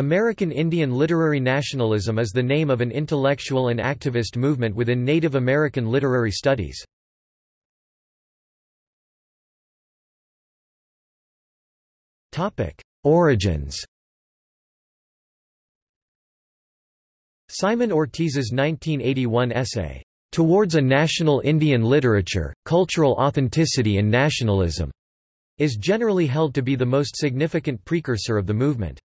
American Indian literary nationalism is the name of an intellectual and activist movement within Native American literary studies. Origins Simon Ortiz's 1981 essay, "'Towards a National Indian Literature, Cultural Authenticity and Nationalism' is generally held to be the most significant precursor of the movement.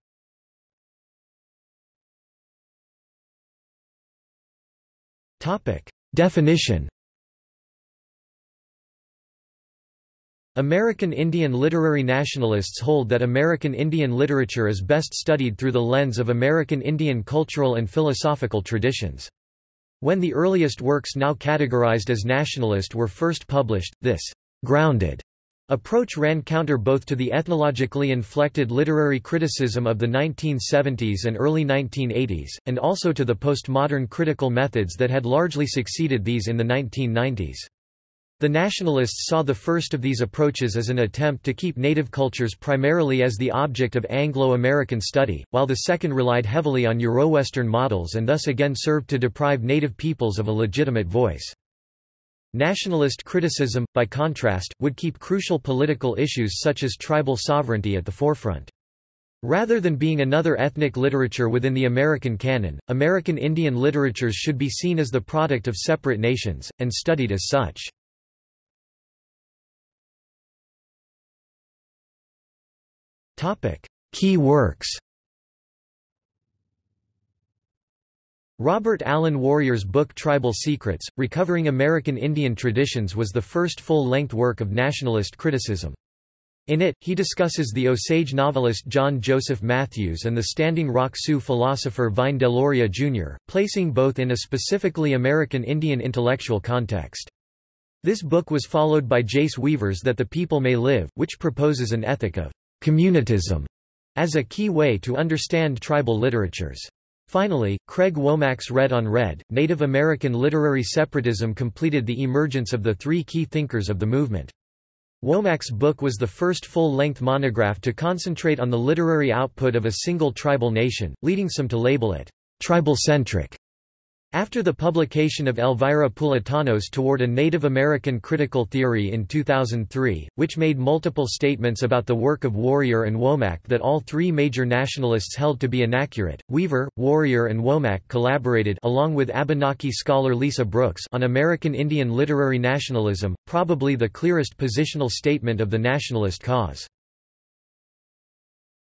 Definition American Indian literary nationalists hold that American Indian literature is best studied through the lens of American Indian cultural and philosophical traditions. When the earliest works now categorized as nationalist were first published, this grounded approach ran counter both to the ethnologically inflected literary criticism of the 1970s and early 1980s, and also to the postmodern critical methods that had largely succeeded these in the 1990s. The nationalists saw the first of these approaches as an attempt to keep native cultures primarily as the object of Anglo-American study, while the second relied heavily on Euro-Western models and thus again served to deprive native peoples of a legitimate voice. Nationalist criticism, by contrast, would keep crucial political issues such as tribal sovereignty at the forefront. Rather than being another ethnic literature within the American canon, American Indian literatures should be seen as the product of separate nations, and studied as such. Key works Robert Allen Warrior's book Tribal Secrets, Recovering American Indian Traditions was the first full-length work of nationalist criticism. In it, he discusses the Osage novelist John Joseph Mathews and the Standing Rock Sioux philosopher Vine Deloria Jr., placing both in a specifically American Indian intellectual context. This book was followed by Jace Weaver's That the People May Live, which proposes an ethic of communitism as a key way to understand tribal literatures. Finally, Craig Womack's Red on Red, Native American literary separatism completed the emergence of the three key thinkers of the movement. Womack's book was the first full-length monograph to concentrate on the literary output of a single tribal nation, leading some to label it tribal-centric. After the publication of Elvira Pulitano's Toward a Native American Critical Theory in 2003, which made multiple statements about the work of Warrior and Womack that all three major nationalists held to be inaccurate, Weaver, Warrior and Womack collaborated along with Abenaki scholar Lisa Brooks on American Indian literary nationalism, probably the clearest positional statement of the nationalist cause.